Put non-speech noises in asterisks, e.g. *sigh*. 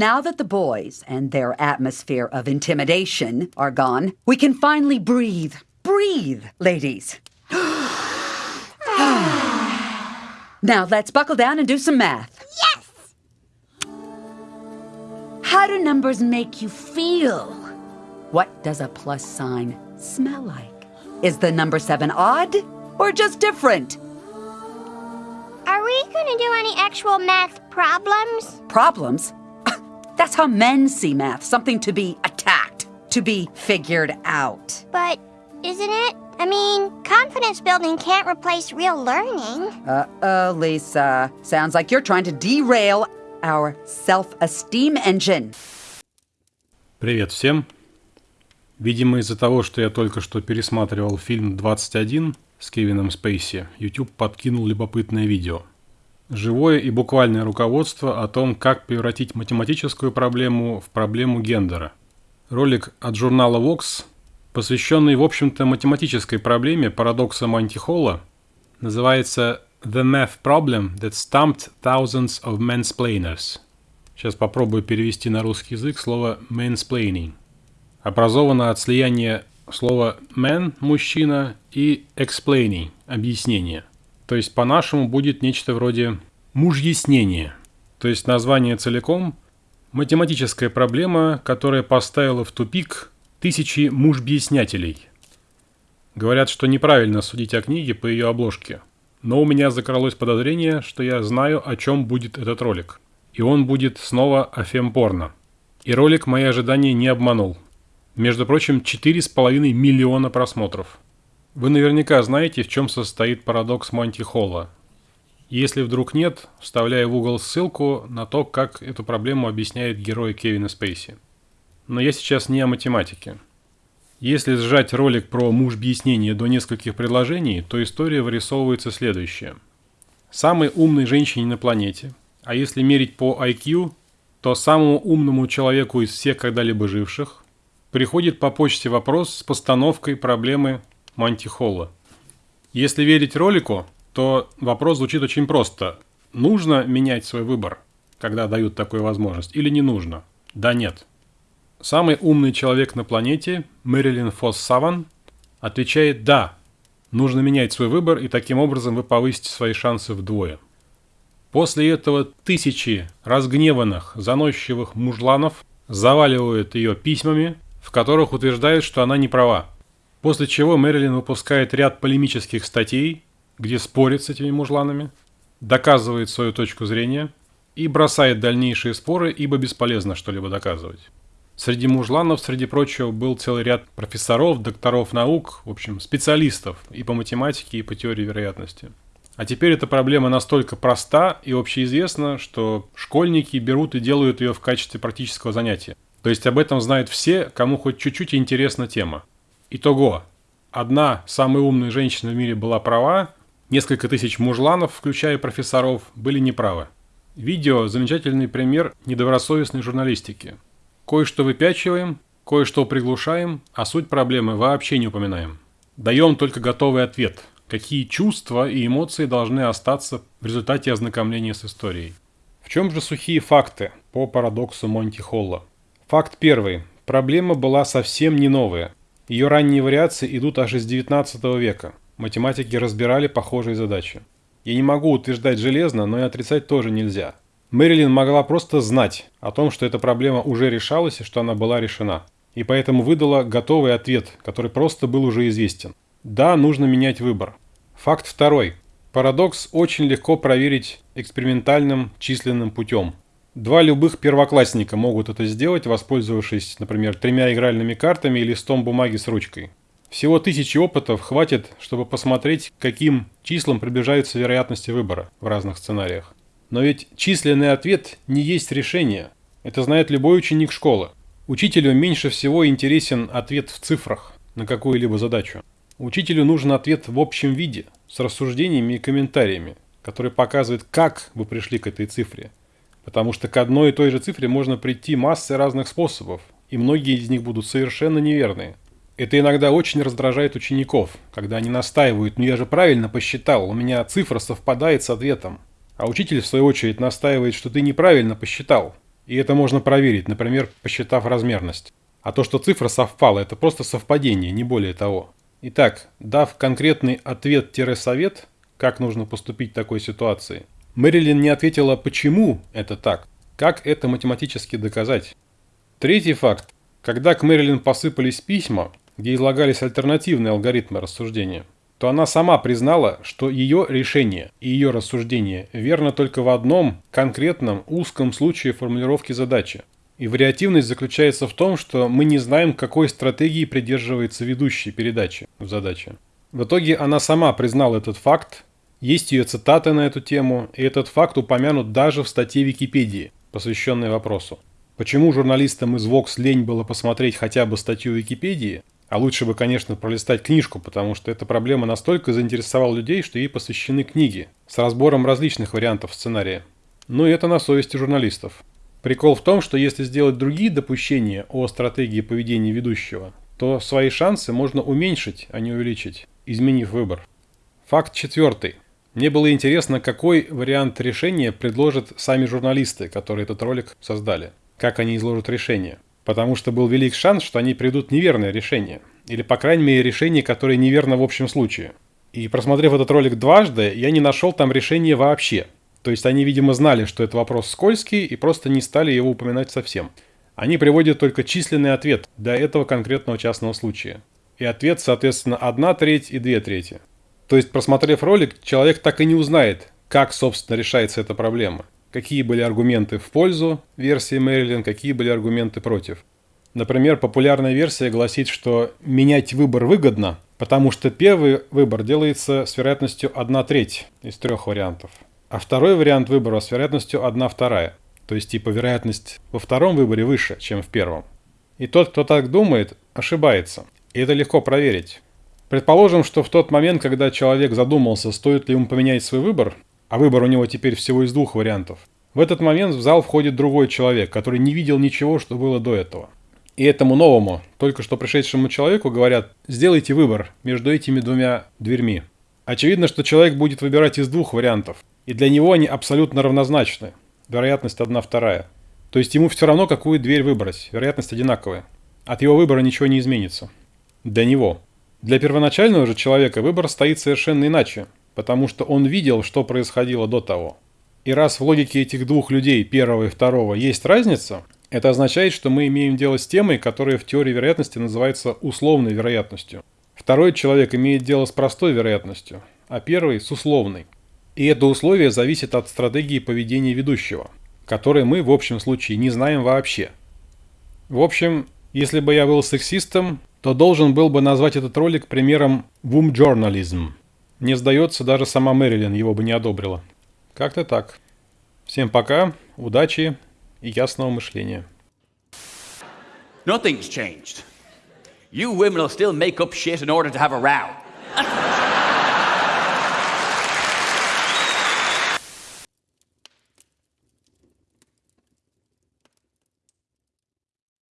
Now that the boys and their atmosphere of intimidation are gone, we can finally breathe. Breathe, ladies. *sighs* now let's buckle down and do some math. Yes! How do numbers make you feel? What does a plus sign smell like? Is the number seven odd or just different? Are we gonna do any actual math problems? Problems? That's how men see math something to be attacked, to be figured out. But isn't it? I mean, confidence building can't replace real learning. Uh oh, Lisa. Sounds like you're trying to derail our self esteem engine. Привет всем! Видимо, из-за того, что я только что пересматривал фильм «21» с Кевином Спейси, YouTube подкинул любопытное видео. Живое и буквальное руководство о том, как превратить математическую проблему в проблему гендера. Ролик от журнала Vox, посвященный, в общем-то, математической проблеме парадокса Монти-Холла, называется «The Math Problem That Stumped Thousands of Mansplainers». Сейчас попробую перевести на русский язык слово «mansplaining» образована от слияния слова man – мужчина и explaining – объяснение. То есть по-нашему будет нечто вроде мужьяснение. То есть название целиком – математическая проблема, которая поставила в тупик тысячи мужбъяснятелей. Говорят, что неправильно судить о книге по ее обложке. Но у меня закралось подозрение, что я знаю, о чем будет этот ролик. И он будет снова о фемпорно. И ролик мои ожидания не обманул – между прочим, 4,5 миллиона просмотров. Вы наверняка знаете, в чем состоит парадокс Монти Холла. Если вдруг нет, вставляю в угол ссылку на то, как эту проблему объясняет герой Кевина Спейси. Но я сейчас не о математике. Если сжать ролик про муж-объяснение до нескольких предложений, то история вырисовывается следующая. Самой умной женщине на планете, а если мерить по IQ, то самому умному человеку из всех когда-либо живших, приходит по почте вопрос с постановкой проблемы Мантихолла. Если верить ролику, то вопрос звучит очень просто. Нужно менять свой выбор, когда дают такую возможность, или не нужно? Да нет. Самый умный человек на планете, Мэрилин Фосс Саван, отвечает «да». Нужно менять свой выбор, и таким образом вы повысите свои шансы вдвое. После этого тысячи разгневанных, заносчивых мужланов заваливают ее письмами, в которых утверждают, что она не права. После чего Мэрилин выпускает ряд полемических статей, где спорит с этими мужланами, доказывает свою точку зрения и бросает дальнейшие споры, ибо бесполезно что-либо доказывать. Среди мужланов, среди прочего, был целый ряд профессоров, докторов наук, в общем, специалистов и по математике, и по теории вероятности. А теперь эта проблема настолько проста и общеизвестна, что школьники берут и делают ее в качестве практического занятия. То есть об этом знают все, кому хоть чуть-чуть интересна тема. Итого. Одна самая умная женщина в мире была права, несколько тысяч мужланов, включая профессоров, были неправы. Видео – замечательный пример недобросовестной журналистики. Кое-что выпячиваем, кое-что приглушаем, а суть проблемы вообще не упоминаем. Даем только готовый ответ, какие чувства и эмоции должны остаться в результате ознакомления с историей. В чем же сухие факты по парадоксу Монти Холла? Факт первый. Проблема была совсем не новая. Ее ранние вариации идут аж из 19 века. Математики разбирали похожие задачи. Я не могу утверждать железно, но и отрицать тоже нельзя. Мэрилин могла просто знать о том, что эта проблема уже решалась и что она была решена. И поэтому выдала готовый ответ, который просто был уже известен. Да, нужно менять выбор. Факт второй. Парадокс очень легко проверить экспериментальным численным путем. Два любых первоклассника могут это сделать, воспользовавшись, например, тремя игральными картами и листом бумаги с ручкой. Всего тысячи опытов хватит, чтобы посмотреть, к каким числам приближаются вероятности выбора в разных сценариях. Но ведь численный ответ не есть решение. Это знает любой ученик школы. Учителю меньше всего интересен ответ в цифрах на какую-либо задачу. Учителю нужен ответ в общем виде, с рассуждениями и комментариями, который показывает, как вы пришли к этой цифре – Потому что к одной и той же цифре можно прийти массой разных способов, и многие из них будут совершенно неверные. Это иногда очень раздражает учеников, когда они настаивают, ну я же правильно посчитал, у меня цифра совпадает с ответом. А учитель в свою очередь настаивает, что ты неправильно посчитал. И это можно проверить, например, посчитав размерность. А то, что цифра совпала, это просто совпадение, не более того. Итак, дав конкретный ответ-совет, как нужно поступить в такой ситуации, Мэрилин не ответила, почему это так, как это математически доказать. Третий факт. Когда к Мэрилин посыпались письма, где излагались альтернативные алгоритмы рассуждения, то она сама признала, что ее решение и ее рассуждение верно только в одном конкретном узком случае формулировки задачи. И вариативность заключается в том, что мы не знаем, какой стратегии придерживается ведущий передачи в задаче. В итоге она сама признала этот факт, есть ее цитаты на эту тему, и этот факт упомянут даже в статье Википедии, посвященной вопросу. Почему журналистам из Vox лень было посмотреть хотя бы статью Википедии, а лучше бы, конечно, пролистать книжку, потому что эта проблема настолько заинтересовала людей, что ей посвящены книги с разбором различных вариантов сценария. И это на совести журналистов. Прикол в том, что если сделать другие допущения о стратегии поведения ведущего, то свои шансы можно уменьшить, а не увеличить, изменив выбор. Факт четвертый. Мне было интересно, какой вариант решения предложат сами журналисты, которые этот ролик создали. Как они изложат решение. Потому что был велик шанс, что они придут неверное решение. Или, по крайней мере, решение, которое неверно в общем случае. И просмотрев этот ролик дважды, я не нашел там решения вообще. То есть они, видимо, знали, что это вопрос скользкий, и просто не стали его упоминать совсем. Они приводят только численный ответ для этого конкретного частного случая. И ответ, соответственно, одна треть и две трети. То есть, просмотрев ролик, человек так и не узнает, как, собственно, решается эта проблема какие были аргументы в пользу версии Мэрилин, какие были аргументы против. Например, популярная версия гласит, что менять выбор выгодно, потому что первый выбор делается с вероятностью 1 треть из трех вариантов, а второй вариант выбора с вероятностью 1 вторая. То есть типа вероятность во втором выборе выше, чем в первом. И тот, кто так думает, ошибается. И это легко проверить. Предположим, что в тот момент, когда человек задумался, стоит ли ему поменять свой выбор, а выбор у него теперь всего из двух вариантов. В этот момент в зал входит другой человек, который не видел ничего, что было до этого. И этому новому, только что пришедшему человеку говорят, сделайте выбор между этими двумя дверьми. Очевидно, что человек будет выбирать из двух вариантов, и для него они абсолютно равнозначны. Вероятность одна вторая. То есть ему все равно, какую дверь выбрать, вероятность одинаковая. От его выбора ничего не изменится. Для него. Для первоначального же человека выбор стоит совершенно иначе потому что он видел, что происходило до того. И раз в логике этих двух людей, первого и второго, есть разница, это означает, что мы имеем дело с темой, которая в теории вероятности называется условной вероятностью. Второй человек имеет дело с простой вероятностью, а первый с условной. И это условие зависит от стратегии поведения ведущего, которой мы в общем случае не знаем вообще. В общем, если бы я был сексистом, то должен был бы назвать этот ролик примером «womb journalism», не сдается, даже сама Мэрилин его бы не одобрила. Как-то так. Всем пока, удачи и ясного мышления. Nothing's changed. You women will still make up shit in order to have a row. *laughs*